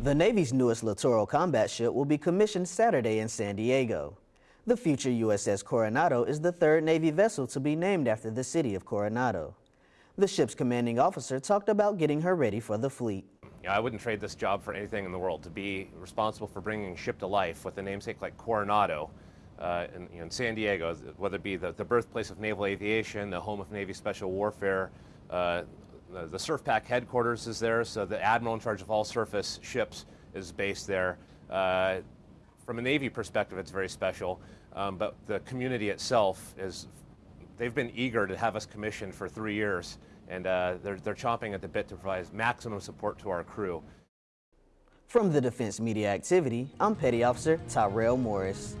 The Navy's newest littoral combat ship will be commissioned Saturday in San Diego. The future USS Coronado is the third Navy vessel to be named after the city of Coronado. The ship's commanding officer talked about getting her ready for the fleet. I wouldn't trade this job for anything in the world to be responsible for bringing a ship to life with a namesake like Coronado uh, in, you know, in, San Diego, whether it be the, the, birthplace of naval aviation, the home of Navy special warfare, uh, the, the SurfPac headquarters is there, so the admiral in charge of all surface ships is based there. Uh, from a Navy perspective, it's very special, um, but the community itself is, they've been eager to have us commissioned for three years, and uh, they're, they're chomping at the bit to provide maximum support to our crew. From the Defense Media Activity, I'm Petty Officer Tyrell Morris.